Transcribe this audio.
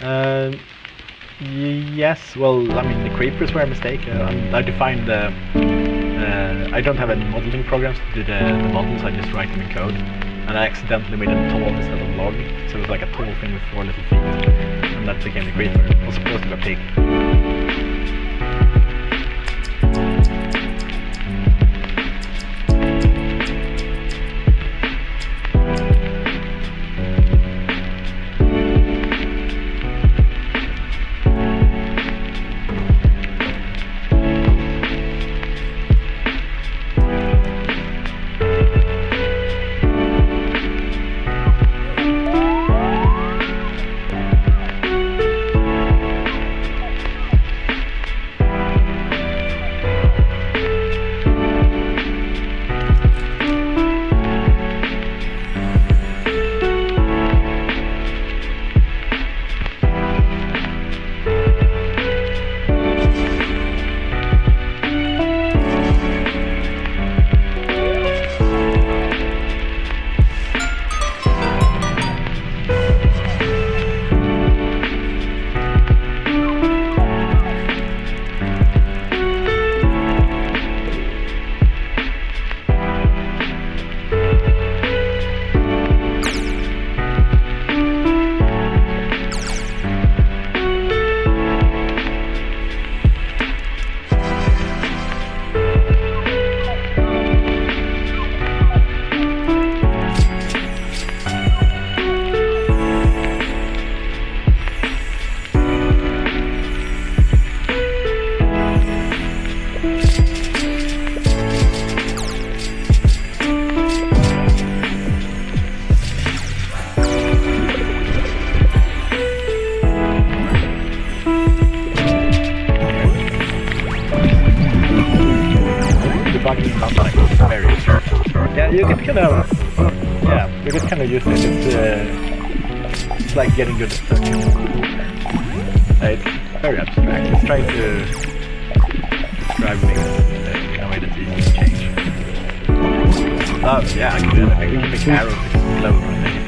Uh, yes, well, I mean, the creepers were a mistake. Uh, I defined the uh, I don't have any modeling programs to do the, the models, I just write them in code. And I accidentally made a tall instead of log, so it was like a tall thing with four little feet. And that became the creature. It was supposed to be a pig. Yeah, you can kind of yeah, you can kind of use it. It's, uh, it's like getting good at. Uh, it's very abstract. It's trying to describe things uh, in a way that's easy to change. Oh, yeah, I can do anything. We can make arrows explode